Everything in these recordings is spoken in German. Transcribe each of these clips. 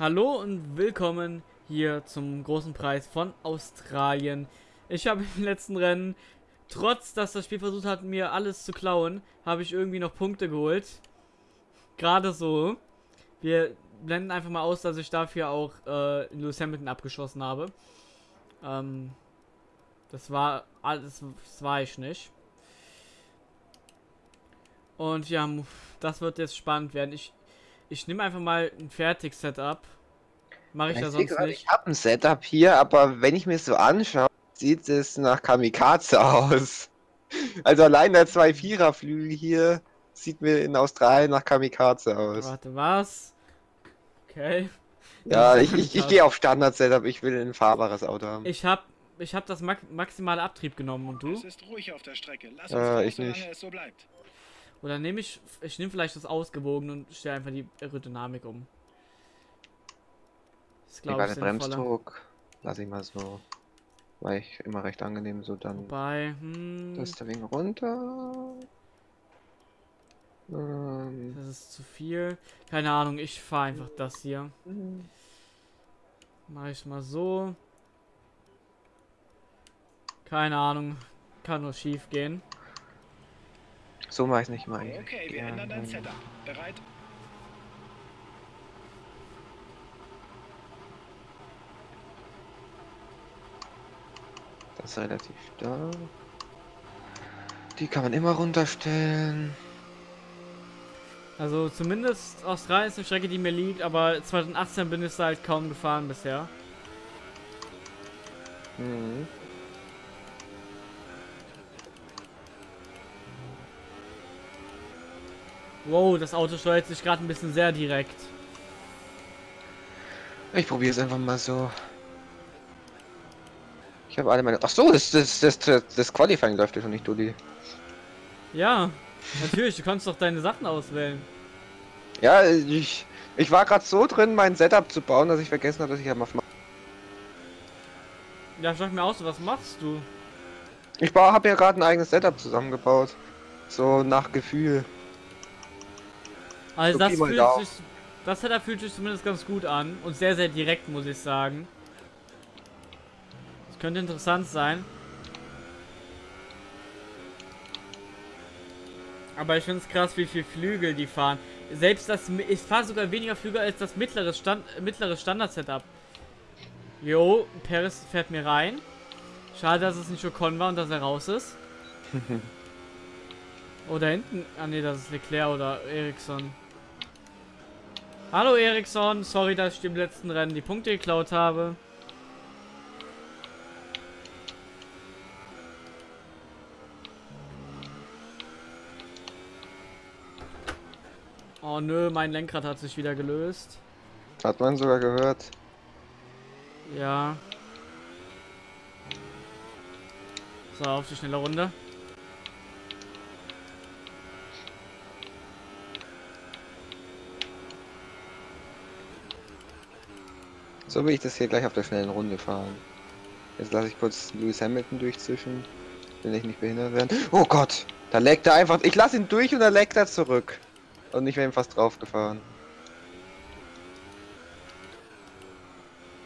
Hallo und willkommen hier zum großen Preis von Australien. Ich habe im letzten Rennen, trotz dass das Spiel versucht hat, mir alles zu klauen, habe ich irgendwie noch Punkte geholt. Gerade so. Wir blenden einfach mal aus, dass ich dafür auch äh, Lewis Hamilton abgeschossen habe. Ähm, das war alles, das war ich nicht. Und ja, das wird jetzt spannend werden. Ich ich nehme einfach mal ein Fertig-Setup. Mache ich ja, da sonst grad, nicht. Ich habe ein Setup hier, aber wenn ich mir so anschaue, sieht es nach Kamikaze aus. Also allein der 2-4er-Flügel hier sieht mir in Australien nach Kamikaze aus. Warte, was? Okay. Ja, ich, ich, ich gehe auf Standard-Setup, ich will ein fahrbares Auto haben. Ich habe ich hab das maximale Abtrieb genommen und du? Es ist ruhig auf der Strecke. Lass uns äh, raus, ich nicht. es so bleibt. Oder nehme ich, ich nehme vielleicht das Ausgewogen und stelle einfach die Aerodynamik um. Das glaube ich Bremsdruck lasse ich mal so, weil ich immer recht angenehm so dann. Wobei, hm, das Wing runter. Ähm, das ist zu viel. Keine Ahnung, ich fahre einfach das hier. Mache ich mal so. Keine Ahnung, kann nur schief gehen. So mache ich nicht mal. Okay, wir ja, ändern dein Setup. Bereit? Das ist relativ da. Die kann man immer runterstellen. Also zumindest Australien ist eine Strecke, die mir liegt, aber 2018 bin ich halt kaum gefahren bisher. Mhm. Wow, das Auto steuert sich gerade ein bisschen sehr direkt. Ich probiere es einfach mal so. Ich habe alle meine. Ach so, das, das, das, das Qualifying läuft ja schon nicht, Dudi. Ja, natürlich. Du kannst doch deine Sachen auswählen. Ja, ich, ich war gerade so drin, mein Setup zu bauen, dass ich vergessen habe, dass ich ja mal. Ja, sag mir aus, was machst du? Ich habe ja gerade ein eigenes Setup zusammengebaut. So nach Gefühl. Also das fühlt sich, das hat er fühlt sich zumindest ganz gut an und sehr, sehr direkt, muss ich sagen. Das könnte interessant sein. Aber ich finde es krass, wie viel Flügel die fahren. Selbst das, ich fahre sogar weniger Flügel als das mittlere, Stand, mittlere Standard-Setup. Jo, Paris fährt mir rein. Schade, dass es nicht Ocon war und dass er raus ist. oh, da hinten. Ah ne, das ist Leclerc oder Ericsson. Hallo Eriksson, sorry, dass ich dem letzten Rennen die Punkte geklaut habe. Oh nö, mein Lenkrad hat sich wieder gelöst. Hat man sogar gehört. Ja. So, auf die schnelle Runde. So will ich das hier gleich auf der schnellen Runde fahren. Jetzt lasse ich kurz Lewis Hamilton durchzischen. Will ich nicht behindert werden. Oh Gott! Da leckt er einfach. Ich lasse ihn durch und er leckt er zurück. Und ich wäre ihm fast drauf gefahren.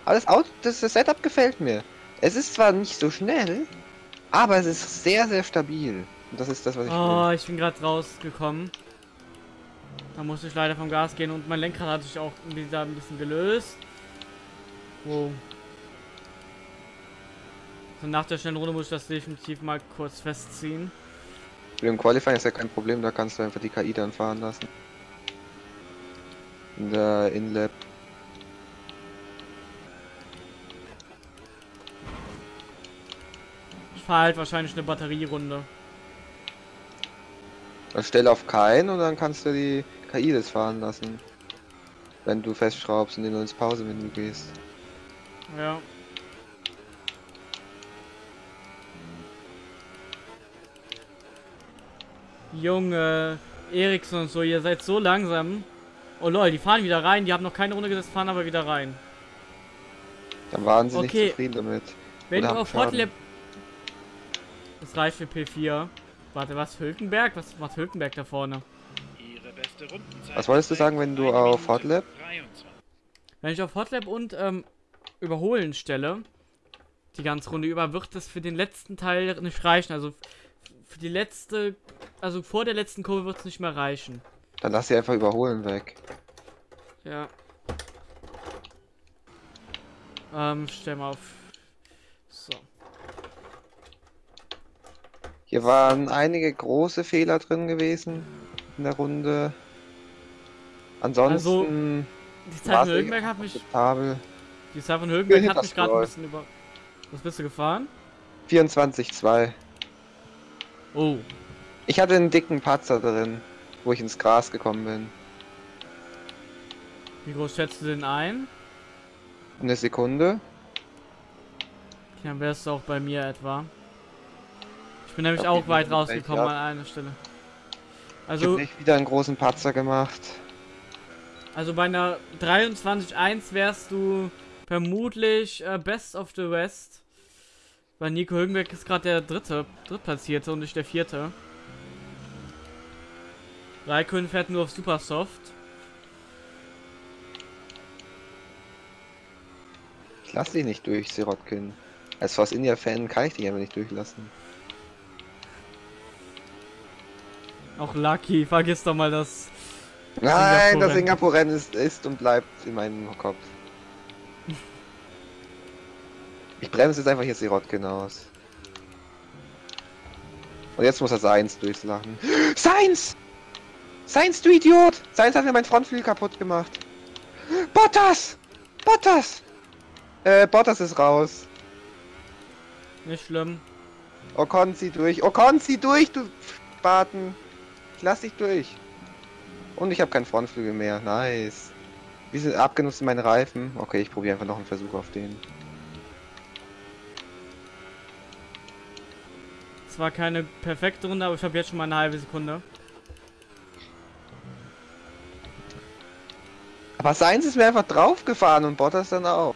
Alles Auto, das, das Setup gefällt mir. Es ist zwar nicht so schnell, aber es ist sehr, sehr stabil. Und das ist das, was ich Oh, will. ich bin gerade rausgekommen. Da musste ich leider vom Gas gehen und mein Lenkrad hat sich auch wieder ein bisschen gelöst. Wow. So nach der schnellen Runde muss ich das definitiv mal kurz festziehen. Den Qualifying ist ja kein Problem, da kannst du einfach die KI dann fahren lassen. In der Inlap. Ich fahre halt wahrscheinlich eine Batterierunde. Dann stell auf keinen und dann kannst du die KI das fahren lassen. Wenn du festschraubst und in ins Pause-Menü gehst. Ja. Junge, Eriksson und so, ihr seid so langsam. Oh lol, die fahren wieder rein, die haben noch keine Runde gesetzt, fahren aber wieder rein. Dann waren sie okay. nicht zufrieden damit. Wenn Oder du auf Hotlap... Das reicht für P4. Warte, was, Hülkenberg? Was macht Hülkenberg da vorne? Was wolltest du sagen, wenn du auf Hotlap? Wenn ich auf Hotlap und ähm, Überholen stelle, die ganze Runde über, wird das für den letzten Teil nicht reichen. Also für die letzte, also vor der letzten Kurve wird es nicht mehr reichen. Dann lass sie einfach überholen weg. Ja. Ähm, stell mal auf. So. Hier waren einige große Fehler drin gewesen in der Runde. Ansonsten Die Zeit Högenberg hat mich. akzeptabel. Die Zeit von Högenberg Ja, hat mich gerade ein bisschen über. Was bist du gefahren? 24-2. Oh. Ich hatte einen dicken Patzer drin, wo ich ins Gras gekommen bin. Wie groß schätzt du den ein? Eine Sekunde. Dann wärst du auch bei mir etwa. Ich bin nämlich glaub, auch weit rausgekommen an einer Stelle. Ich Also, habe nicht wieder einen großen Patzer gemacht. also bei einer 23.1 wärst du vermutlich äh, Best of the West. Weil Nico Hülkenberg ist gerade der dritte, drittplatzierte und nicht der vierte. Raikön fährt nur auf Supersoft. Ich lasse dich nicht durch, Sirotkin. Als Force India Fan kann ich dich einfach nicht durchlassen. Auch Lucky, vergiss doch mal das. Nein, das Singapur-Rennen. Singapur-Rennen ist, ist und bleibt in meinem Kopf. Ich bremse jetzt einfach hier Sirotkin aus. Und jetzt muss er Seins durchlachen. Seins! Seins, du Idiot! Seins hat mir mein Frontflügel kaputt gemacht. Bottas! Bottas! Äh, Bottas ist raus. Nicht schlimm. Ocon, zieh durch. Ocon, zieh durch, du Spaten. Ich lass dich durch. Und ich habe keinen Frontflügel mehr. Nice. Wie sind abgenutzt meine Reifen? Okay, ich probiere einfach noch einen Versuch auf den. Zwar keine perfekte Runde, aber ich habe jetzt schon mal eine halbe Sekunde. Aber seins ist mir einfach draufgefahren und Bottas dann auch.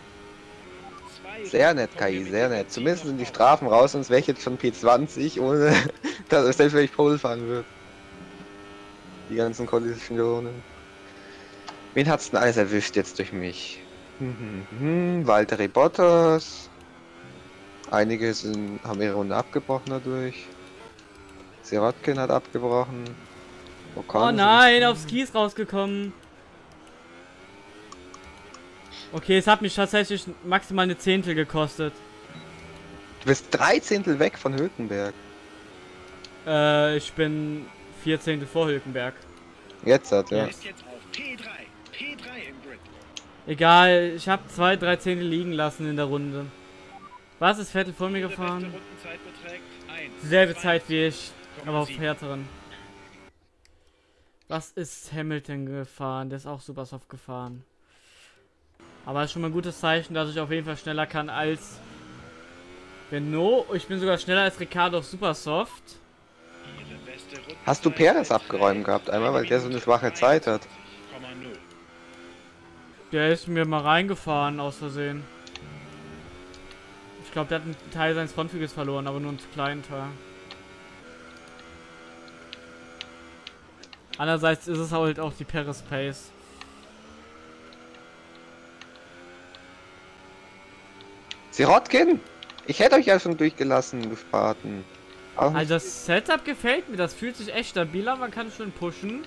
Sehr nett, KI, sehr nett. Zumindest sind die Strafen raus, sonst wäre ich jetzt schon P20, ohne dass selbst wenn ich Pole fahren würde. Die ganzen Kollisionen. Wen hat's denn alles erwischt jetzt durch mich? Hm, hm, hm, Valtteri Bottas. Einige sind, haben ihre Runde abgebrochen dadurch. Sirotkin hat abgebrochen. Ocon Oh nein, aufs Kies rausgekommen. Okay, es hat mich tatsächlich maximal eine Zehntel gekostet. Du bist drei Zehntel weg von Hülkenberg. Äh, ich bin vier Zehntel vor Hülkenberg. Jetzt hat Er ist jetzt auf P3. P3 im Grid. Egal, ich habe zwei, drei Zehntel liegen lassen in der Runde. Was ist Vettel vor mir gefahren? Rundenzeit beträgt 1, Dieselbe Zeit wie ich, aber auf 2,7. härteren. Was ist Hamilton gefahren? Der ist auch super soft gefahren. Aber ist schon mal ein gutes Zeichen, dass ich auf jeden Fall schneller kann als Renault. Ich bin sogar schneller als Ricardo auf beste Rundenzeit Hast du Perez abgeräumt gehabt einmal, weil der so eine schwache Zeit hat? 21,0. Der ist mir mal reingefahren aus Versehen. Ich glaube, der hat einen Teil seines Frontflügels verloren, aber nur einen zu kleinen Teil. Andererseits ist es halt auch die Paris Pace. Sirotkin! Ich hätte euch ja schon durchgelassen, nicht- Also das Setup gefällt mir, das fühlt sich echt stabiler, man kann schon pushen.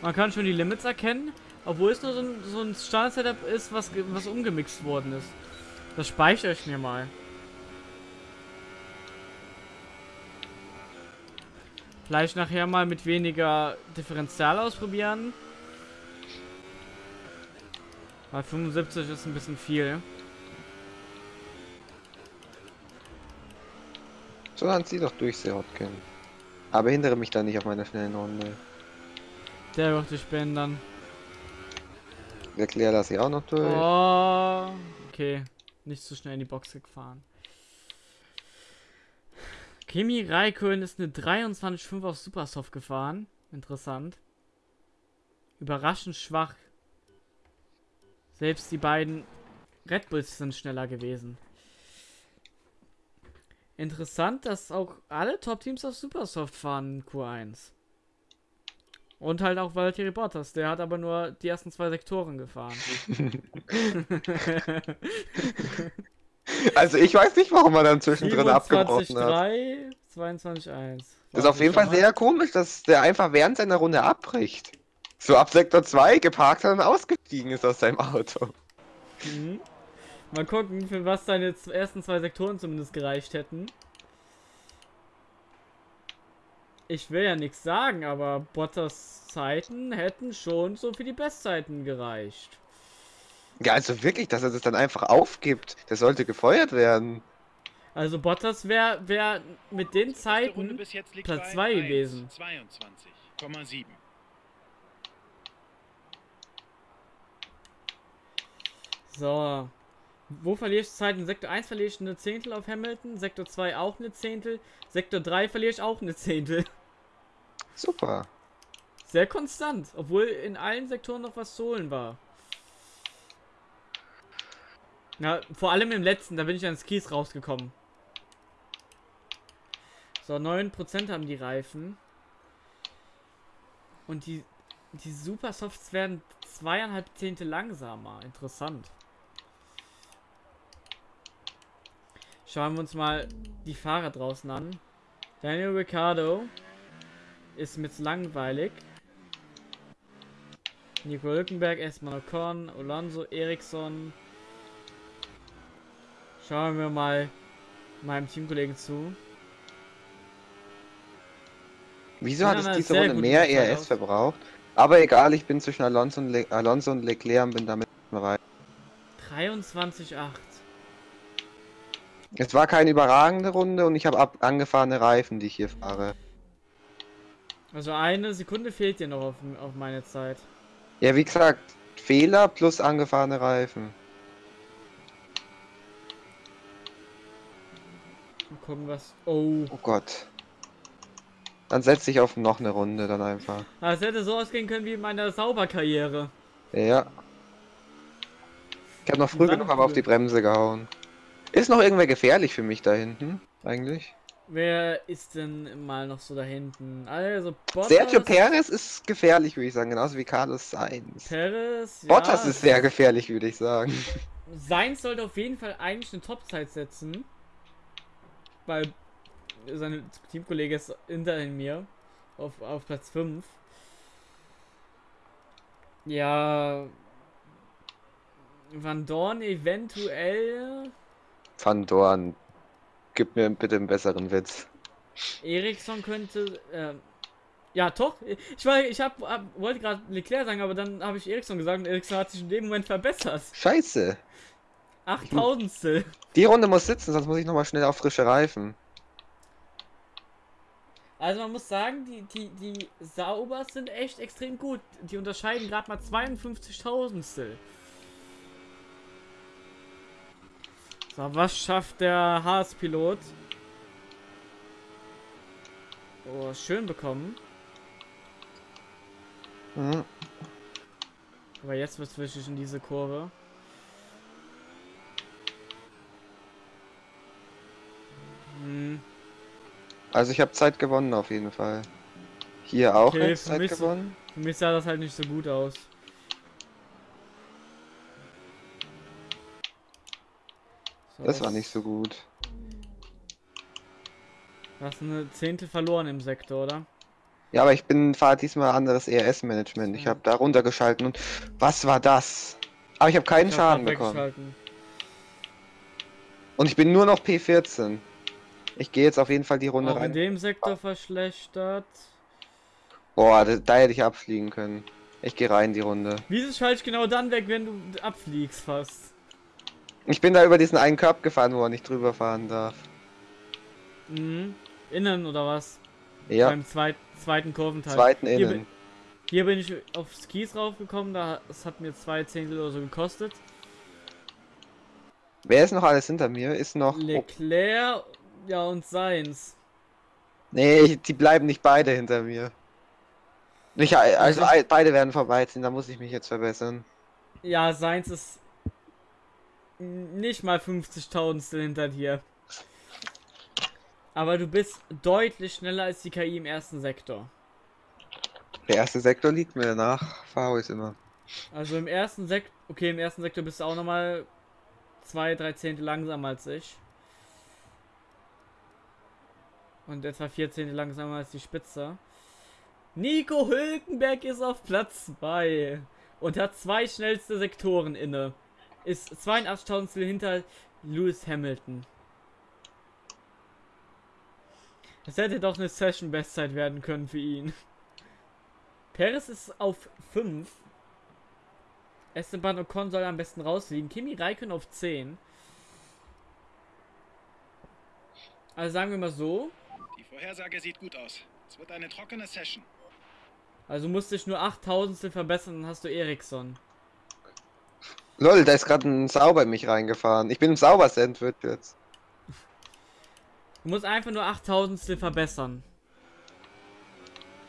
Man kann schon die Limits erkennen, obwohl es nur so ein, so ein Standard-Setup ist, was, was umgemixt worden ist. Das speichere ich mir mal. Vielleicht nachher mal mit weniger Differential ausprobieren. Weil 75 ist ein bisschen viel. So, dann zieh doch durch, Sirotkin. Aber hindere mich da nicht auf meiner schnellen Runde. Der wird dich behindern. Leclerc lasse ich auch noch durch. Oh, okay. Nicht zu schnell in die Box gefahren. Kimi Raikkonen ist eine 23,5 auf Supersoft gefahren. Interessant. Überraschend schwach. Selbst die beiden Red Bulls sind schneller gewesen. Interessant, dass auch alle Top-Teams auf Supersoft fahren in Q1. Und halt auch Valtteri Bottas, der hat aber nur die ersten zwei Sektoren gefahren. Also ich weiß nicht, warum er dann zwischendrin abgebrochen hat. 3, 22, 1. Das ist auf jeden Fall sehr komisch, dass der einfach während seiner Runde abbricht. So ab Sektor 2 geparkt hat und ausgestiegen ist aus seinem Auto. Mhm. Mal gucken, für was seine ersten zwei Sektoren zumindest gereicht hätten. Ich will ja nichts sagen, aber Bottas Zeiten hätten schon so für die Bestzeiten gereicht. Ja, also wirklich, dass er das dann einfach aufgibt. Der sollte gefeuert werden. Also Bottas wäre wär mit den Zeiten bis jetzt liegt Platz bei zwei 1, gewesen. 22,7. So. Wo verliere ich Zeit? In Sektor 1 verliere ich eine Zehntel auf Hamilton, Sektor 2 auch eine Zehntel, Sektor 3 verliere ich auch eine Zehntel. Super. Sehr konstant, obwohl in allen Sektoren noch was zu holen war. Ja, vor allem im letzten, da bin ich an Skis rausgekommen. So, 9% haben die Reifen. Und die, die Supersofts werden zweieinhalb Zehntel langsamer. Interessant. Schauen wir uns mal die Fahrer draußen an. Daniel Ricciardo ist mir zu langweilig. Nico Hülkenberg, erstmal Ocon, Alonso, Eriksson. Schauen wir mal meinem Teamkollegen zu. Wieso hat es diese Runde mehr ERS verbraucht? Aber egal, ich bin zwischen Alonso und, Le Alonso und Leclerc und bin damit bereit. 23,8. Es war keine überragende Runde und ich habe ab angefahrene Reifen, die ich hier fahre. Also eine Sekunde fehlt dir noch auf, auf meine Zeit. Ja, wie gesagt, Fehler plus angefahrene Reifen. Mal gucken, was. Oh. Oh Gott. Dann setze ich auf noch eine Runde dann einfach. Das hätte so ausgehen können wie in meiner Sauberkarriere. Ja. Ich habe noch früh genug aber auf die Bremse gehauen. Ist noch irgendwer gefährlich für mich da hinten? Eigentlich? Wer ist denn mal noch so da hinten? Also Bottas. Sergio Perez ist gefährlich, würde ich sagen, genauso wie Carlos Sainz. Perez, ja, Bottas ist sehr gefährlich, würde ich sagen. Sainz sollte auf jeden Fall eigentlich eine Topzeit setzen. Weil sein Teamkollege ist hinter mir. Auf, auf Platz 5. Ja. Van Dorn eventuell. Van Dorn, gib mir bitte einen besseren Witz. Eriksson könnte. ähm, ja, doch. Ich war, ich hab, hab wollte gerade Leclerc sagen, aber dann habe ich Eriksson gesagt und Eriksson hat sich in dem Moment verbessert. Scheiße. Achttausendstel. Die Runde muss sitzen, sonst muss ich nochmal schnell auf frische Reifen. Also man muss sagen, die, die, die Saubers sind echt extrem gut. Die unterscheiden gerade mal 52.000stel. So, was schafft der Haas-Pilot? Oh, schön bekommen. Mhm. Aber jetzt wird es wichtig in diese Kurve. Hm, Also ich habe Zeit gewonnen auf jeden Fall. Hier auch Okay, Zeit mich so- gewonnen. für mich sah das halt nicht so gut aus. Das war nicht so gut. Du hast eine Zehntel verloren im Sektor, oder? Ja, aber ich bin fahre diesmal anderes ERS-Management. Ich Ja. habe da runtergeschalten und was war das? Aber ich habe keinen Ich hab Schaden grad bekommen. Und ich bin nur noch P14. Ich gehe jetzt auf jeden Fall die Runde Auch in rein. dem Sektor verschlechtert. Boah, da, da hätte ich abfliegen können. Ich gehe rein die Runde. Wieso schalte ich genau dann weg, wenn du abfliegst fast? Ich bin da über diesen einen Körb gefahren, wo er nicht drüber fahren darf. Mhm. Innen oder was? Ja, Beim zweit, zweiten Kurventeil. zweiten Hier, innen. bin- hier bin ich auf Skis raufgekommen, da es hat mir zwei Zehntel oder so gekostet. Wer ist noch alles hinter mir? Ist noch. Oh, Leclerc, ja und Seins. nee, die bleiben nicht beide hinter mir. Ich, also Also- beide werden vorbeiziehen, da muss ich mich jetzt verbessern. Ja, Seins ist nicht mal 50.000 hinter dir. Aber du bist deutlich schneller als die KI im ersten Sektor. Der erste Sektor liegt mir, danach fahre ich immer. Also im ersten Sektor, okay, im ersten Sektor bist du auch nochmal zwei, drei Zehntel langsamer als ich. Und etwa vier Zehntel langsamer als die Spitze. Nico Hülkenberg ist auf Platz 2 und hat zwei schnellste Sektoren inne. Ist 82.000 hinter Lewis Hamilton. Das hätte doch eine Session-Bestzeit werden können für ihn. Perez ist auf 5. Esteban Ocon soll am besten rausliegen. Kimi Räikkönen auf 10. Also sagen wir mal so. Die Vorhersage sieht gut aus. Es wird eine trockene Session. Also musste ich nur 8000 verbessern, dann hast du Ericsson. Lol, da ist gerade ein Sauber in mich reingefahren. Ich bin im Sauber-Sandwich jetzt. Du musst einfach nur 8000 verbessern.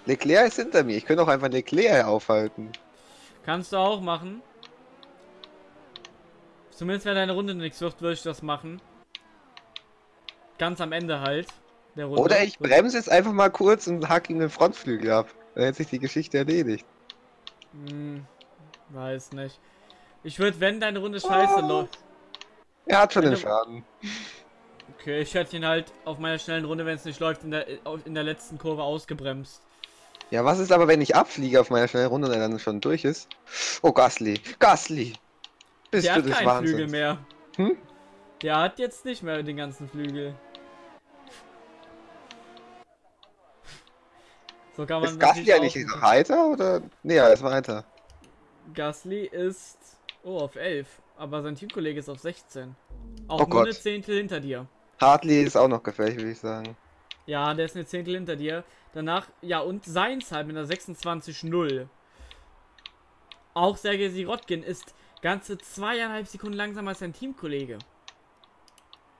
Leclerc ist hinter mir. Ich könnte auch einfach Leclerc aufhalten. Kannst du auch machen. Zumindest wenn deine Runde nichts wird, würde ich das machen. Ganz am Ende halt. Oder ich bremse jetzt einfach mal kurz und hack ihm den Frontflügel ab. Dann hätte sich die Geschichte erledigt. Hm, weiß nicht. Ich würde, wenn deine Runde scheiße Oh. läuft. Er hat schon den Schaden. Okay, ich hätte ihn halt auf meiner schnellen Runde, wenn es nicht läuft, in der, in der letzten Kurve ausgebremst. Ja, was ist aber, wenn ich abfliege auf meiner schnellen Runde und er dann schon durch ist? Oh, Gasly. Gasly! Bist Der du hat des keinen Wahnsinns? Flügel mehr. Hm? Der hat jetzt nicht mehr den ganzen Flügel. So kann man Ist Gasly eigentlich auch- weiter oder? Nee, er ist weiter. Gasly ist oh auf 11, aber sein Teamkollege ist auf 16. Auch Oh nur eine Zehntel hinter dir. Hartley ist auch noch gefährlich, würde ich sagen. Ja, der ist eine Zehntel hinter dir. Danach, ja, und seins halt mit einer 26-0. Auch Sergei Sirotkin ist ganze zweieinhalb Sekunden langsamer als sein Teamkollege.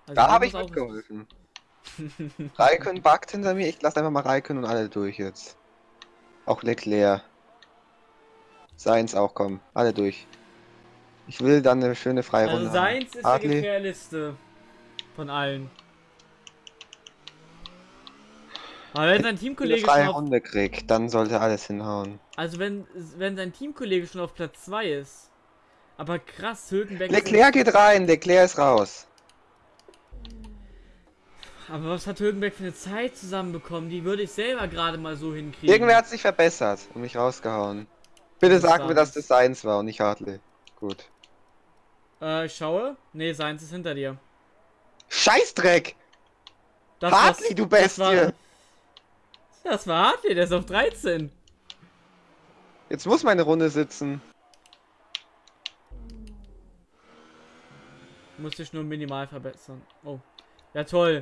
Also Da habe ich mitgeholfen. Raikön backt hinter mir. Ich lasse einfach mal Raikön und alle durch jetzt. Auch Leclerc. Seins auch, komm. Alle durch. Ich will dann eine schöne freie Also Runde. haben. seins ist Hartley. gefährlichste von allen. Aber wenn sein Wenn Teamkollege eine schon auf, Runde krieg, dann sollte alles hinhauen. also wenn wenn sein Teamkollege schon auf Platz 2 ist. Aber krass, Hülkenberg ist- Leclerc geht rein, Leclerc ist raus. Aber was hat Hülkenberg für eine Zeit zusammenbekommen? Die würde ich selber gerade mal so hinkriegen. Irgendwer hat sich verbessert und mich rausgehauen. Bitte sag mir, dass das seins war und nicht Hartley. Gut. Äh, ich schaue. Nee, seins ist hinter dir. Scheißdreck! Das Hartley, war's- du das war- Bestie! Das war Hartley, der ist auf 13. Jetzt muss meine Runde sitzen. Muss ich nur minimal verbessern. Oh. Ja, toll.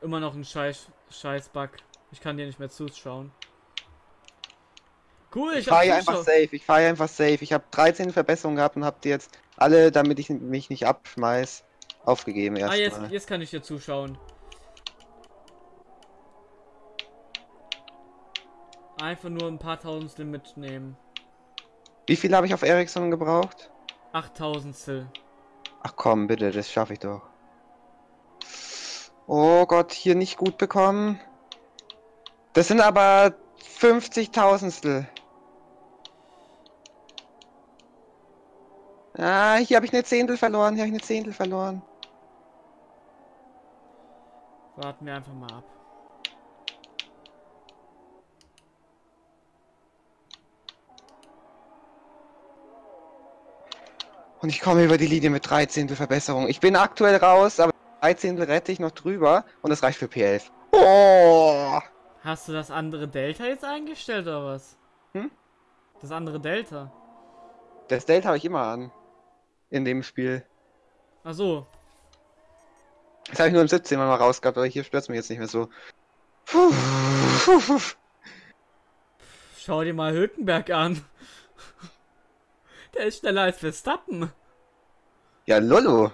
Immer noch ein scheiß, scheiß Bug. Ich kann dir nicht mehr zuschauen. Cool, Ich ich, fahre hier einfach safe, ich fahre hier einfach safe. Ich habe 13 Verbesserungen gehabt und hab die jetzt alle, damit ich mich nicht abschmeiß, aufgegeben Ah, jetzt, erstmal. jetzt kann ich dir zuschauen. Einfach nur ein paar Tausendstel mitnehmen. Wie viel habe ich auf Ericsson gebraucht? 8000stel. Ach komm, bitte, das schaffe ich doch. Oh Gott, hier nicht gut bekommen. Das sind aber 50.000stel. Ah, hier habe ich eine Zehntel verloren, hier habe ich eine Zehntel verloren. Warten wir einfach mal ab. Und ich komme über die Linie mit 13. Verbesserung. Ich bin aktuell raus, aber 13. rette ich noch drüber und das reicht für P11. Oh! Hast du das andere Delta jetzt eingestellt oder was? Hm? Das andere Delta. Das Delta habe ich immer an. In dem Spiel. Ach so. Das habe ich nur im 17 mal rausgehabt, aber hier stört es mich jetzt nicht mehr so. Puh. Schau dir mal Hülkenberg an. Der ist schneller als Verstappen. Ja, Lolo.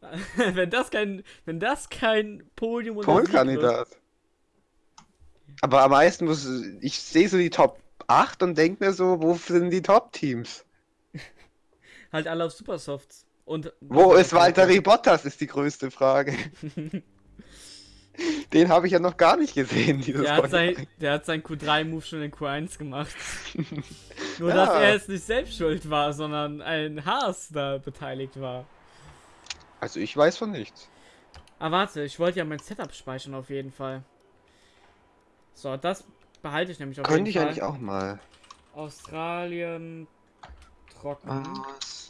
wenn das kein, wenn das kein Podium wird. Polkandidat. Aber am meisten muss ich sehe so die Top 8 und denke mir so, wo sind die Top-Teams? Halt alle auf Supersofts. Und Wo ist Valtteri Bottas, ist die größte Frage. Den habe ich ja noch gar nicht gesehen, dieses Der hat, sein, der hat seinen Q3-Move schon in Q1 gemacht. Nur, Ja. dass er jetzt nicht selbst schuld war, sondern ein Haas da beteiligt war. Also ich weiß von nichts. Ah, warte, ich wollte ja mein Setup speichern auf jeden Fall. So, das behalte ich nämlich auf Könnte ich jeden eigentlich Fall. auch mal. Australien trocken. Aus.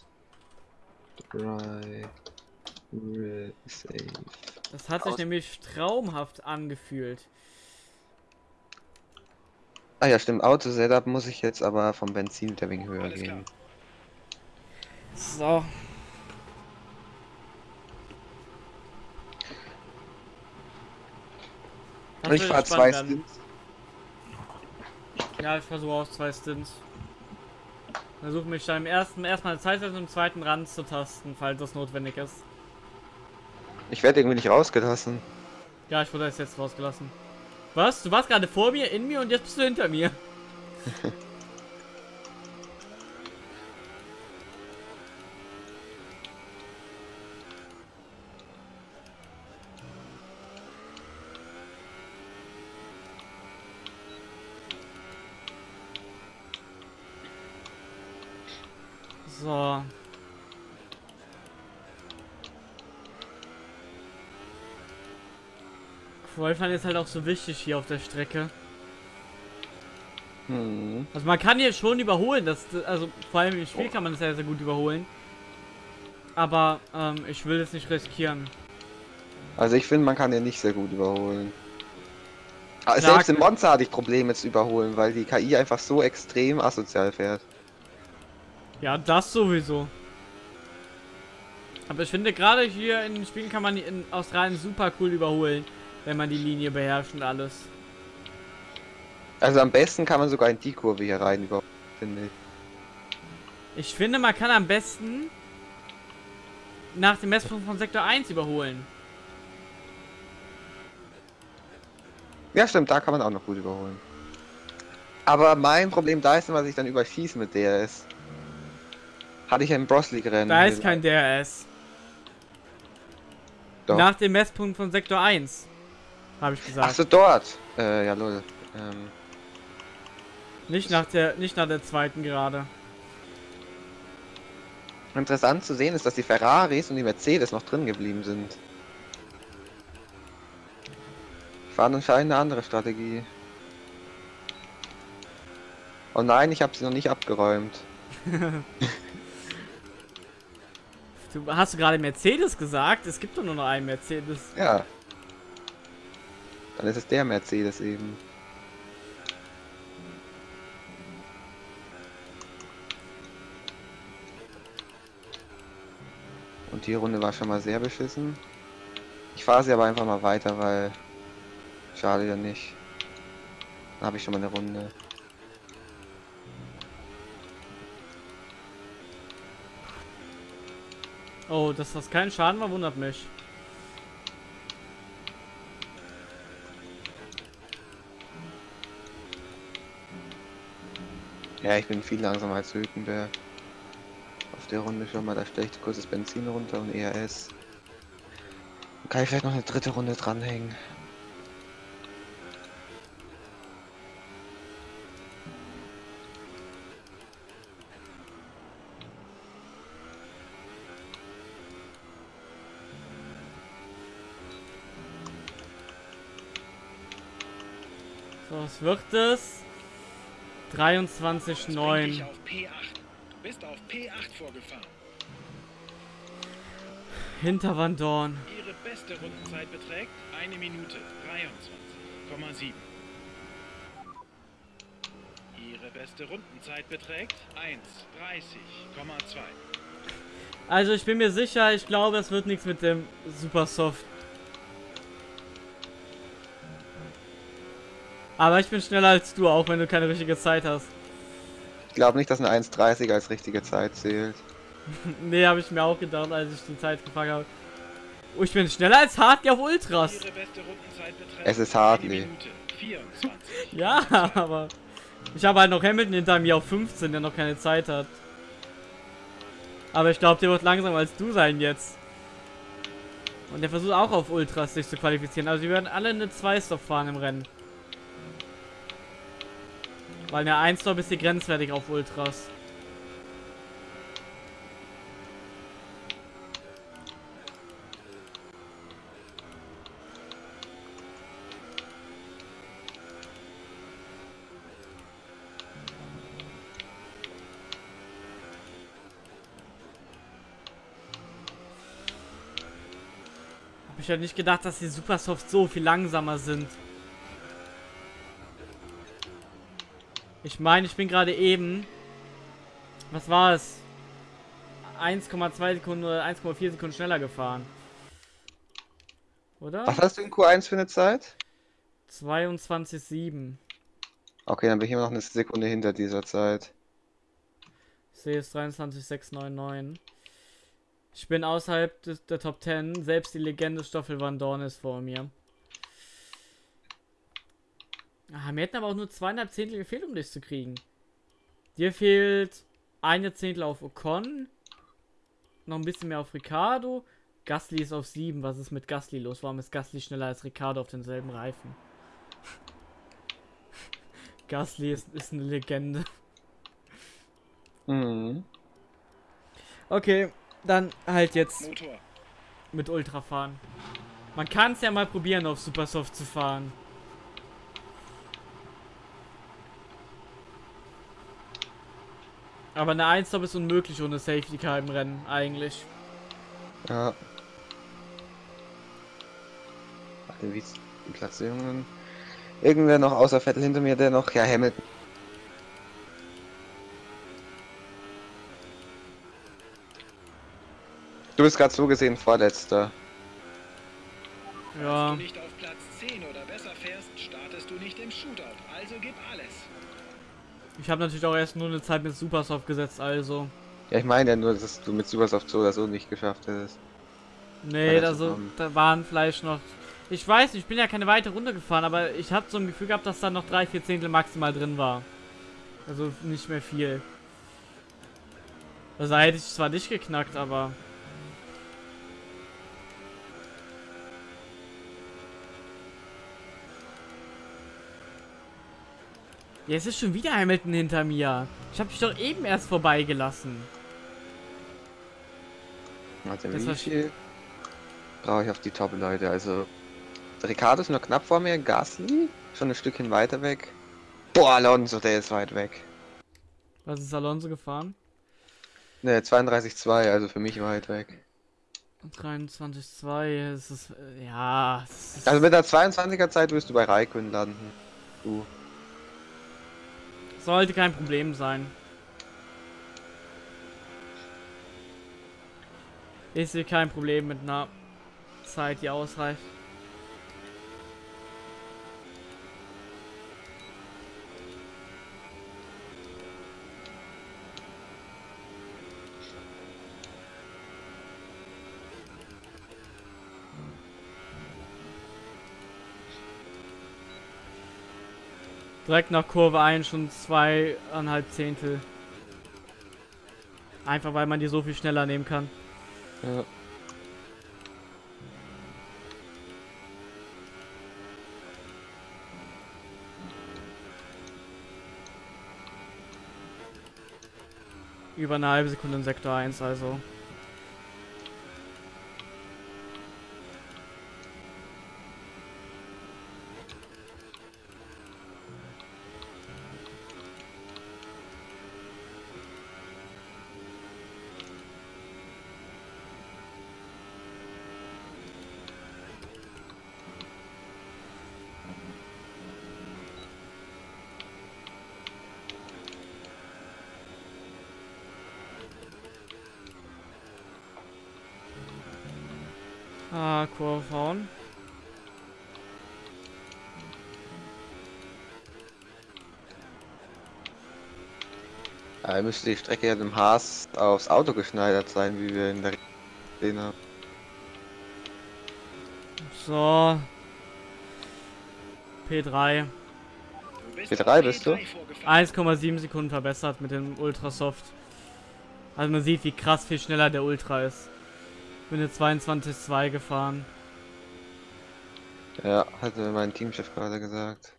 Dry. Safe. Das hat sich aus- nämlich traumhaft angefühlt. Ah ja, stimmt. Auto-Setup muss ich jetzt aber vom Benzin der wegen höher Alles gehen. klar. So. Das ich fahre zwei. Stints. Ja, ich versuche auch zwei Stints. Versuche mich dann im ersten erstmal Zeit und im zweiten Rand zu tasten, falls das notwendig ist. Ich werde irgendwie nicht rausgelassen. Ja, ich wurde jetzt rausgelassen. Was? Du warst gerade vor mir, in mir und jetzt bist du hinter mir. So. Qualifying ist halt auch so wichtig hier auf der Strecke. Hm. Also man kann hier schon überholen, das, also vor allem im Spiel kann man das sehr, sehr gut überholen. Aber ähm, ich will es nicht riskieren. Also ich finde, man kann den nicht sehr gut überholen. Aber Klar, selbst im Monster hatte ich Probleme zu überholen, weil die KI einfach so extrem asozial fährt. Ja, das sowieso. Aber ich finde gerade hier in den Spielen kann man in Australien super cool überholen, wenn man die Linie beherrscht und alles. Also am besten kann man sogar in die Kurve hier rein überholen, finde ich. Ich finde, man kann am besten nach dem Messpunkt von Sektor 1 überholen. Ja, stimmt, da kann man auch noch gut überholen. Aber mein Problem da ist dass ich dann überschieße mit DRS. Hatte ich ja im Bros League Rennen. Da ist kein DRS. Doch. Nach dem Messpunkt von Sektor 1. Habe ich gesagt. Ach so, dort. Äh, ja, lol. Ähm, Nicht nach der, nicht nach der zweiten gerade. interessant zu sehen ist, dass die Ferraris und die Mercedes noch drin geblieben sind. Die fahren anscheinend eine andere Strategie. Oh nein, ich habe sie noch nicht abgeräumt. Du, hast du gerade Mercedes gesagt? Es gibt doch nur noch einen Mercedes. Ja. Dann ist es der Mercedes eben. Und die Runde war schon mal sehr beschissen. Ich fahre sie aber einfach mal weiter, weil... Schade ja nicht. Dann habe ich schon mal eine Runde. Oh, dass das kein Schaden war, wundert mich. Ja, ich bin viel langsamer als Hülkenberg. Auf der Runde schon mal, da stelle ich kurz das Benzin runter und ERS. Dann kann ich vielleicht noch eine dritte Runde dranhängen. Was wird es? Bring dich 23,9. auf P8. Du bist auf P8 vorgefahren. Hinter Van Dorn. Ihre beste Rundenzeit beträgt 1 Minute 23,7. Ihre beste Rundenzeit beträgt 1,30,2. Also ich bin mir sicher, ich glaube, es wird nichts mit dem Super Aber ich bin schneller als du, auch wenn du keine richtige Zeit hast. Ich glaube nicht, dass eine 1,30 als richtige Zeit zählt. nee, habe ich mir auch gedacht, als ich die Zeit gefragt habe. Oh, ich bin schneller als Hartley auf Ultras. Es ist 1 Hartley. Minute 24. Ja, aber ich habe halt noch Hamilton hinter mir auf 15, der noch keine Zeit hat. Aber ich glaube, der wird langsamer als du sein jetzt. Und der versucht auch auf Ultras sich zu qualifizieren. Also die werden alle eine 2-Stop fahren im Rennen. Weil eine 1-Stop ist hier grenzwertig auf Ultras. Hab ich halt nicht gedacht, dass die Supersoft so viel langsamer sind. Ich meine, ich bin gerade eben. Was war es? 1,2 Sekunden oder 1,4 Sekunden schneller gefahren. Oder? Was hast du in Q1 für eine Zeit? 22,7. Okay, dann bin ich immer noch eine Sekunde hinter dieser Zeit. Ich sehe es 23,699. Ich bin außerhalb des, der Top 10. Selbst die Legende Stoffel Van Dorn ist vor mir. Ah, mir hätten aber auch nur zweieinhalb Zehntel gefehlt, um dich zu kriegen. Dir fehlt eine Zehntel auf Ocon. Noch ein bisschen mehr auf Ricardo. Gasly ist auf 7. Was ist mit Gasly los? Warum ist Gasly schneller als Ricardo auf denselben Reifen? Gasly ist, ist eine Legende. Mhm. Okay, dann halt jetzt Motor. mit Ultra fahren. Man kann es ja mal probieren, auf Supersoft zu fahren. Aber eine 1 ist unmöglich ohne Safety Car im Rennen, eigentlich. Ja. Warte, wie ist die Platzierungen? Irgendwer noch außer Vettel hinter mir, der noch. Ja, Hamilton. Du bist gerade so gesehen vorletzter. Ja. Falls du nicht auf Platz 10 oder besser fährst, startest du nicht im Shootout. Also gib alles. Ich habe natürlich auch erst nur eine Zeit mit Supersoft gesetzt, also. Ja, ich meine ja nur, dass du mit Supersoft so oder so nicht geschafft hättest. Nee, Weiter da, waren vielleicht noch. Ich weiß nicht, ich bin ja keine weite Runde gefahren, aber ich habe so ein Gefühl gehabt, dass da noch drei, vier Zehntel maximal drin war. Also nicht mehr viel. Also da hätte ich zwar nicht geknackt, aber. Jetzt ist schon wieder Hamilton hinter mir. Ich habe dich doch eben erst vorbeigelassen. Warte, Das wie viel brauche ich auf die Top-Leute? Also, Ricardo ist nur knapp vor mir, Gasly schon ein Stückchen weiter weg. Boah, Alonso, der ist weit weg. Was ist Alonso gefahren? Ne, 32,2, also für mich weit weg. 23,2, es ist, äh, ja, es ist, Also mit der 22er Zeit wirst du bei Raikön landen. Du. Sollte kein Problem sein. Ich sehe kein Problem mit einer Zeit, die ausreicht. Direkt nach Kurve 1 schon zweieinhalb Zehntel. Einfach weil man die so viel schneller nehmen kann. Ja. Über eine halbe Sekunde in Sektor 1, also. Ja, müsste die Strecke ja dem Haas aufs Auto geschneidert sein, wie wir in der gesehen haben. So. P3. Du bist P3 auf bist du? vorgefahren. 1,7 Sekunden verbessert mit dem Ultrasoft. Also man sieht, wie krass viel schneller der Ultra ist. bin eine 22.2 gefahren. Ja, hatte mein Teamchef gerade gesagt.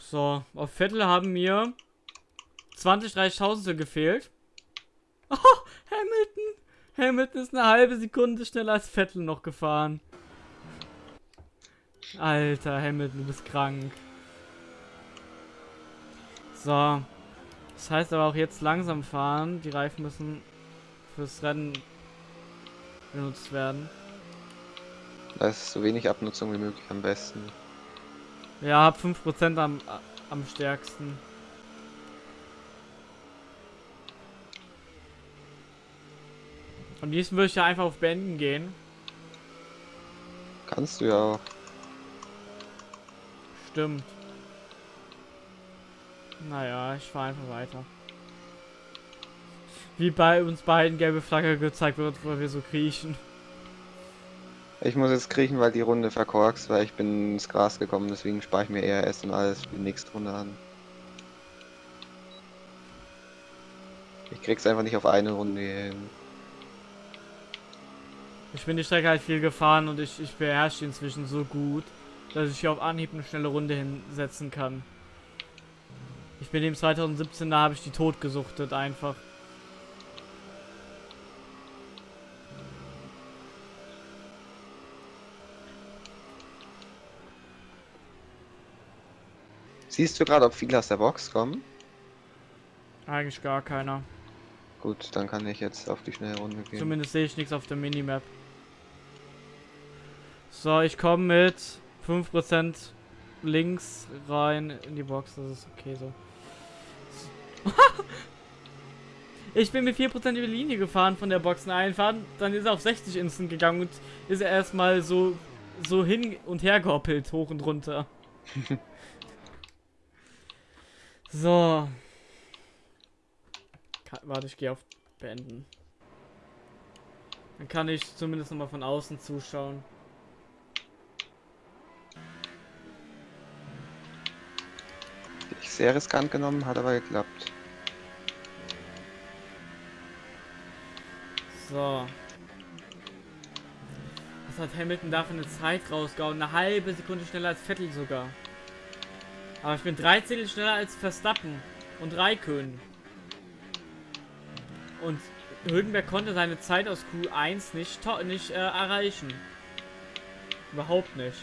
So, auf Vettel haben mir 20, 30.000 gefehlt. Oh, Hamilton! Hamilton ist eine halbe Sekunde schneller als Vettel noch gefahren. Alter, Hamilton, du bist krank. So. Das heißt aber auch jetzt langsam fahren. Die Reifen müssen fürs Rennen benutzt werden. Da ist so wenig Abnutzung wie möglich am besten. Ja, hab 5% am, am stärksten. Am liebsten würde ich ja einfach auf Beenden gehen. Kannst du ja auch. Stimmt. Naja, ich fahre einfach weiter. Wie bei uns beiden gelbe Flagge gezeigt wird, wo wir so kriechen. Ich muss jetzt kriechen, weil die Runde verkorkst, weil ich bin ins Gras gekommen, deswegen spare ich mir eher und alles für die nächste Runde an. Ich krieg's einfach nicht auf eine Runde hin. Ich bin die Strecke halt viel gefahren und ich, ich beherrsche die inzwischen so gut, dass ich hier auf Anhieb eine schnelle Runde hinsetzen kann. Ich bin im 2017, da habe ich die tot gesuchtet einfach. Siehst du gerade, ob viele aus der Box kommen? Eigentlich gar keiner. Gut, dann kann ich jetzt auf die schnelle Runde gehen. Zumindest sehe ich nichts auf der Minimap. So, ich komme mit 5% links rein in die Box. Das ist okay so. ich bin mit 4% über die Linie gefahren von der Boxen einfahren. Dann ist er auf 60 instant gegangen und ist er erstmal so, so hin und her gehoppelt, hoch und runter. so. Warte, ich gehe auf beenden. Dann kann ich zumindest noch mal von außen zuschauen. Sehr riskant genommen, hat aber geklappt. So. Was hat Hamilton da für eine Zeit rausgehauen? Eine halbe Sekunde schneller als Vettel sogar. Aber ich bin 13 schneller als Verstappen und Raikön. Und Hülkenberg konnte seine Zeit aus Q1 nicht, nicht äh, erreichen. Überhaupt nicht.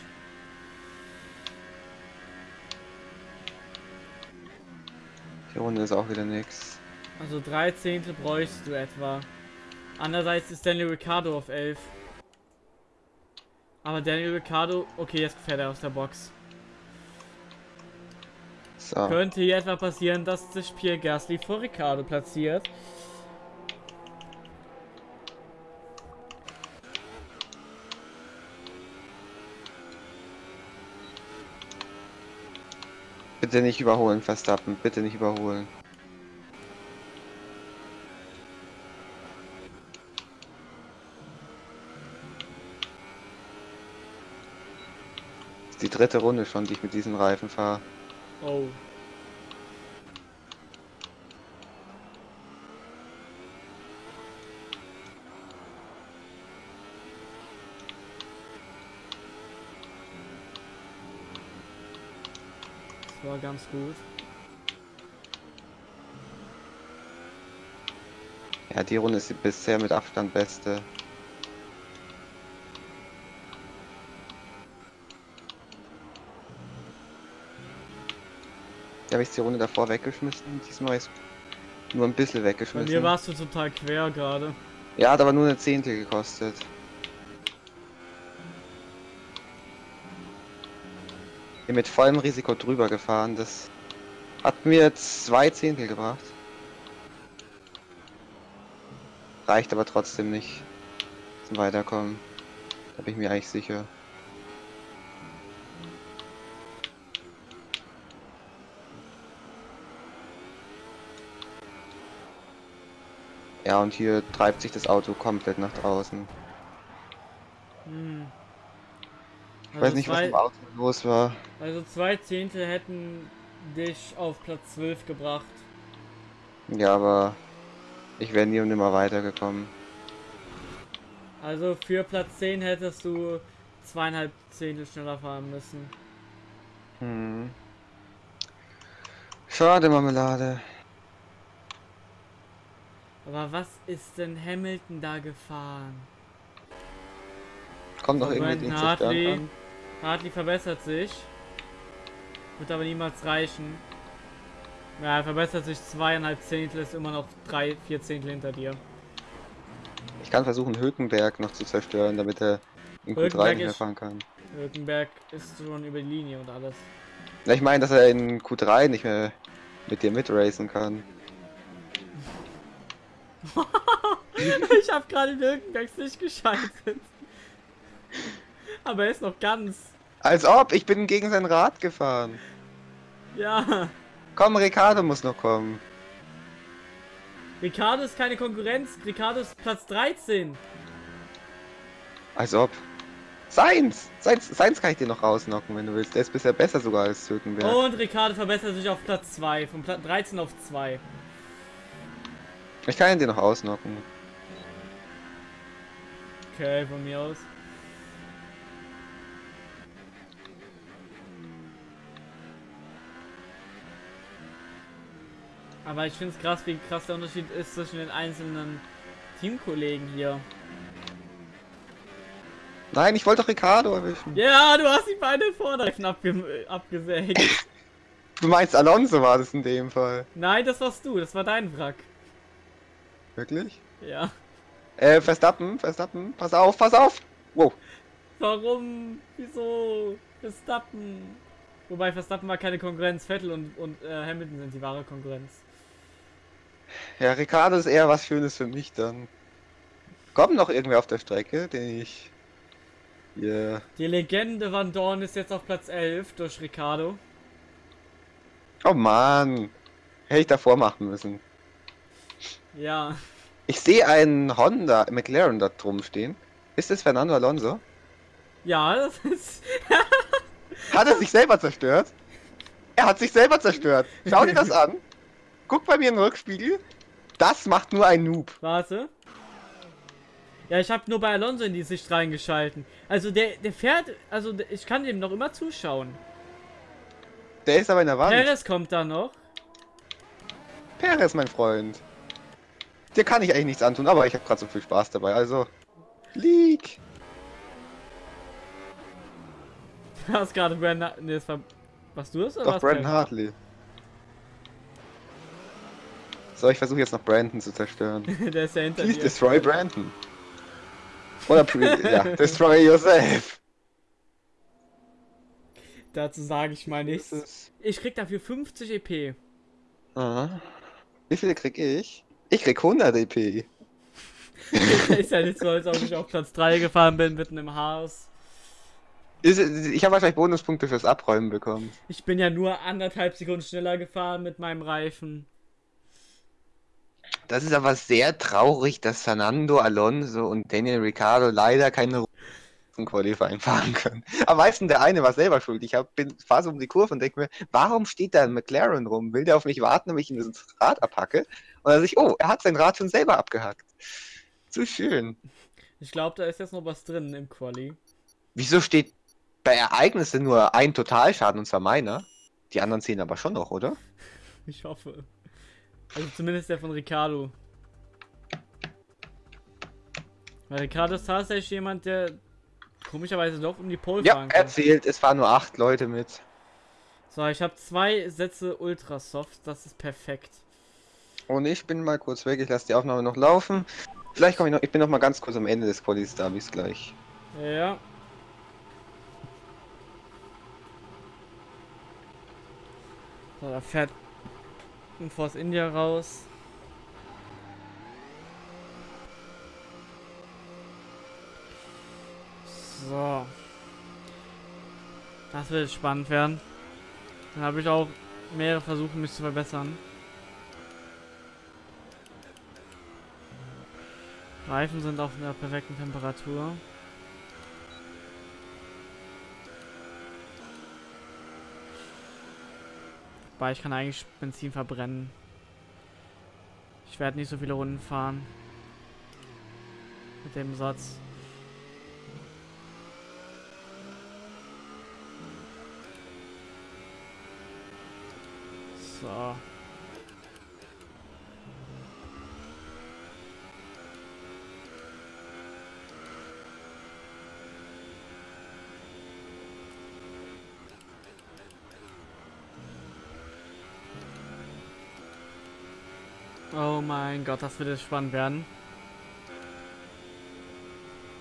Die Runde ist auch wieder nix. Also 13. bräuchst du etwa. Andererseits ist Daniel Ricciardo auf 11. Aber Daniel Ricciardo, okay, jetzt fährt er aus der Box. So. Könnte hier etwa passieren, dass sich Pierre Gasly vor Ricciardo platziert. Bitte nicht überholen, Verstappen. Bitte nicht überholen. Die dritte Runde schon, die ich mit diesen Reifen fahre. Oh. War ganz gut. Ja, die Runde ist die bisher mit Abstand beste. Da habe ich die Runde davor weggeschmissen. Diesmal ist nur ein bisschen Bei weggeschmissen. mir warst du total quer gerade. Ja, hat aber nur eine Zehntel gekostet. Bin mit vollem Risiko drüber gefahren. Das hat mir zwei Zehntel gebracht. Reicht aber trotzdem nicht zum Weiterkommen. Da bin ich mir eigentlich sicher. Ja, und hier treibt sich das Auto komplett nach draußen. Hm. Ich weiß nicht, was zwei, im Auto los war. Also zwei Zehntel hätten dich auf Platz 12 gebracht. Ja, aber ich wäre nie und nimmer weitergekommen. Also für Platz 10 hättest du zweieinhalb Zehntel schneller fahren müssen. Hm. Schade, Marmelade. Aber was ist denn Hamilton da gefahren? Kommt doch irgendwie nicht Hartley. an. Hartley verbessert sich. Wird aber niemals reichen. Ja, er verbessert sich zweieinhalb Zehntel, ist immer noch drei, vier Zehntel hinter dir. Ich kann versuchen, Hülkenberg noch zu zerstören, damit er in Q3 Hülkenberg nicht mehr fahren kann. Hülkenberg ist schon über die Linie und alles. Ja, Ich meine, dass er in Q3 nicht mehr mit dir mitracen kann. ich habe gerade in Hülkenbergs nicht geschaltet. Aber er ist noch ganz. Als ob, ich bin gegen sein Rad gefahren. Ja. Komm, Ricardo muss noch kommen. Ricardo ist keine Konkurrenz. Ricardo ist Platz 13. Als ob. Seins! Seins, Seins kann ich dir noch rausnocken, wenn du willst. Der ist bisher besser sogar als Hülkenberg. Und Ricardo verbessert sich auf Platz 2. Von Platz 13 auf 2. Ich kann ihn dir noch ausnocken. Okay, von mir aus. Aber ich finde es krass, wie krass der Unterschied ist zwischen den einzelnen Teamkollegen hier. Nein, ich wollte doch Ricardo erwischen. Ja, du hast die beiden Vorderreifen abge äh, abgesägt. Du meinst Alonso war das in dem Fall. Nein, das warst du, das war dein Wrack. Wirklich? Ja. Äh, Verstappen, Verstappen, pass auf, pass auf! Wow. Warum? Wieso? Verstappen. Wobei Verstappen war keine Konkurrenz, Vettel und, und äh, Hamilton sind die wahre Konkurrenz. Ja, Ricardo ist eher was Schönes für mich dann. Kommt noch irgendwer auf der Strecke, den ich hier. Die Legende Van Dorn ist jetzt auf Platz 11 durch Ricardo. Oh Mann. Hätte ich davor machen müssen. Ja. Ich sehe einen Honda McLaren da drum stehen. Ist das Fernando Alonso? Ja, das ist. Hat er sich selber zerstört? Er hat sich selber zerstört. Schau dir das an. Guck bei mir den Rückspiegel. Das macht nur ein Noob. Warte. Ja, ich habe nur bei Alonso in die Sicht reingeschalten. Also der, der fährt, also der- ich kann dem noch immer zuschauen. Der ist aber in der Wand. Perez kommt da noch. Perez, mein Freund. Dir kann ich eigentlich nichts antun, aber ich habe gerade so viel Spaß dabei. Also, League. Du hast gerade Brandon. Ne, das war. Was du hast oder Doch, Brandon Hartley. So, ich versuche jetzt noch Brandon zu zerstören. der ist ja hinter Please dir. destroy Brandon. Oder, ja, destroy yourself. Dazu sage ich mal nichts. Ich krieg dafür 50 EP. Aha. Wie viele krieg ich? Ich krieg 100 EP. ist ja nicht so, als ob ich auf Platz 3 gefahren bin, mitten im Haus. Ist, ich habe wahrscheinlich Bonuspunkte fürs Abräumen bekommen. Ich bin ja nur anderthalb Sekunden schneller gefahren mit meinem Reifen. Das ist aber sehr traurig, dass Fernando Alonso und Daniel Ricciardo leider keine zum Qualifying fahren können. Am meisten der eine war selber schuld. Ich hab, bin fahre so um die Kurve und denke mir, warum steht da ein McLaren rum? Will der auf mich warten, damit ich ihm das Rad abhacke? Und dann sehe ich, oh, er hat sein Rad schon selber abgehackt. Zu schön. Ich glaube, da ist jetzt noch was drin im Quali. Wieso steht bei Ereignissen nur ein Totalschaden und zwar meiner? Die anderen zählen aber schon noch, oder? Ich hoffe. Also zumindest der von Ricardo. Weil Ricardo ist tatsächlich jemand, der komischerweise doch um die Pole Ja, fahren kann. zählt, es fahren nur acht Leute mit. So, ich habe zwei Sätze Ultrasoft, das ist perfekt. Und ich bin mal kurz weg, ich lasse die Aufnahme noch laufen. Vielleicht komme ich noch, ich bin noch mal ganz kurz am Ende des Qualis da, bis gleich. Ja. So, da fährt ein Force India raus. So. Das wird spannend werden. Dann habe ich auch mehrere Versuche, mich zu verbessern. Reifen sind auf einer perfekten Temperatur. Wobei, ich kann eigentlich Benzin verbrennen. Ich werde nicht so viele Runden fahren. Mit dem Satz. So. Mein Gott, das wird jetzt spannend werden.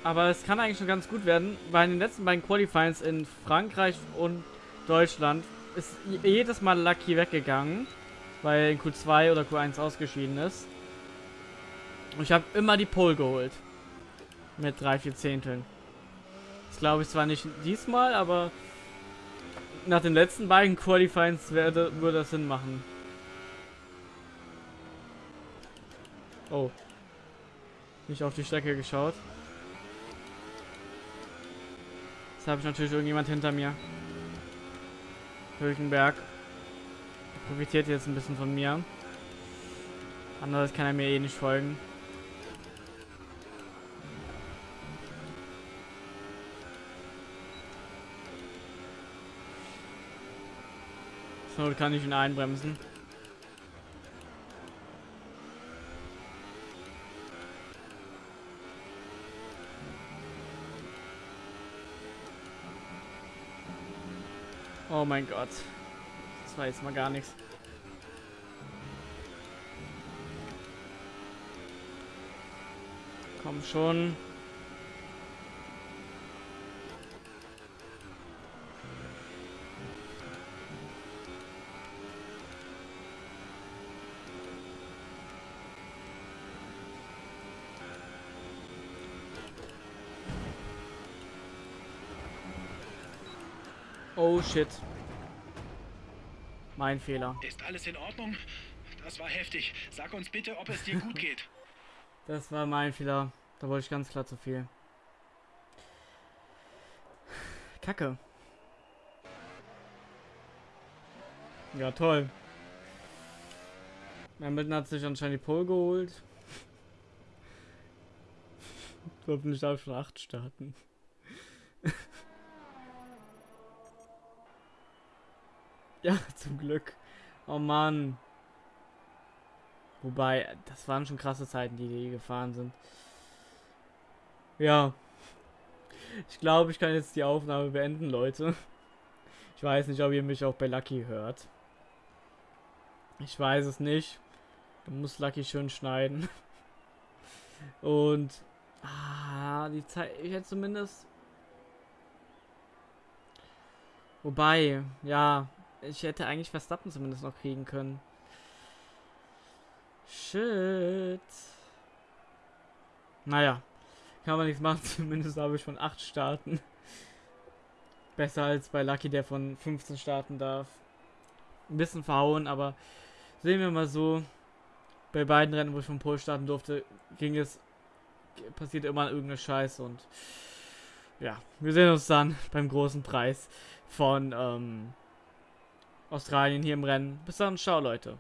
Aber es kann eigentlich schon ganz gut werden. Bei den letzten beiden Qualifiers in Frankreich und Deutschland ist jedes Mal Lucky weggegangen, weil in Q2 oder Q1 ausgeschieden ist. Und ich habe immer die Pole geholt. Mit drei, vier Zehnteln. Das glaube ich zwar nicht diesmal, aber nach den letzten beiden Qualifiers würde, würde das Sinn machen. Oh. Nicht auf die Strecke geschaut. Jetzt habe ich natürlich irgendjemand hinter mir. Hülkenberg. Profitiert jetzt ein bisschen von mir. Andererseits kann er mir eh nicht folgen. So kann ich ihn einbremsen. Oh mein Gott. Das war jetzt mal gar nichts. Komm schon. Oh shit. Mein Fehler. Ist alles in Ordnung? Das war heftig. Sag uns bitte, ob es dir gut geht. Das war mein Fehler. Da wollte ich ganz klar zu viel. Kacke. Ja, toll. Hamilton hat sich anscheinend die Pole geholt. Hoffentlich darf ich schon 8 starten. ja, zum Glück. Oh Mann. Wobei, das waren schon krasse Zeiten, die die gefahren sind. Ja. Ich glaube, ich kann jetzt die Aufnahme beenden, Leute. Ich weiß nicht, ob ihr mich auch bei Lucky hört. Ich weiß es nicht. Du musst Lucky schön schneiden. Und ah, die Zeit, ich hätte zumindest. Wobei, ja, ich hätte eigentlich Verstappen zumindest noch kriegen können. Shit. Naja, kann man nichts machen. Zumindest habe ich von 8 Starten. Besser als bei Lucky, der von 15 starten darf. Ein bisschen verhauen, aber sehen wir mal so. Bei beiden Rennen, wo ich von Pol starten durfte, ging es. Passiert immer irgendeine Scheiße und. Ja, wir sehen uns dann beim großen Preis von ähm, Australien hier im Rennen. Bis dann, ciao Leute.